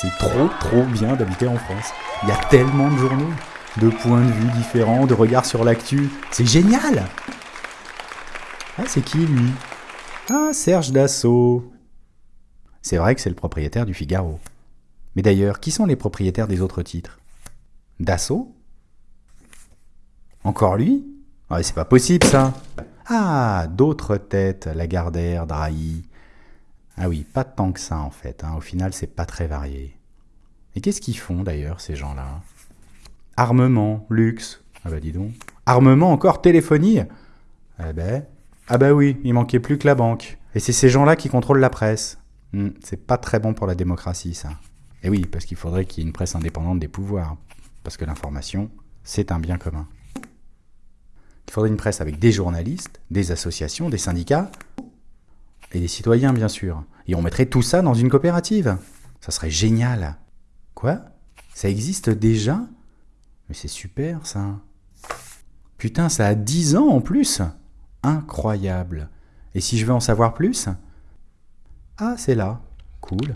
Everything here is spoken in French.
C'est trop, trop bien d'habiter en France. Il y a tellement de journaux, de points de vue différents, de regards sur l'actu. C'est génial Ah, c'est qui lui? Ah, Serge Dassault. C'est vrai que c'est le propriétaire du Figaro. Mais d'ailleurs, qui sont les propriétaires des autres titres? Dassault? Encore lui? Ah, C'est pas possible ça Ah, d'autres têtes, Lagardère, Drahi. Ah oui, pas tant que ça en fait. Hein. Au final, c'est pas très varié. Et qu'est-ce qu'ils font d'ailleurs, ces gens-là? Armement, luxe. Ah bah dis donc. Armement encore, téléphonie? Eh ben. Ah bah oui, il manquait plus que la banque. Et c'est ces gens-là qui contrôlent la presse. Hmm, c'est pas très bon pour la démocratie, ça. Et oui, parce qu'il faudrait qu'il y ait une presse indépendante des pouvoirs. Parce que l'information, c'est un bien commun. Il faudrait une presse avec des journalistes, des associations, des syndicats, et des citoyens, bien sûr. Et on mettrait tout ça dans une coopérative. Ça serait génial. Quoi? Ça existe déjà? Mais c'est super, ça. Putain, ça a 10 ans en plus Incroyable. Et si je veux en savoir plus? Ah, c'est là. Cool.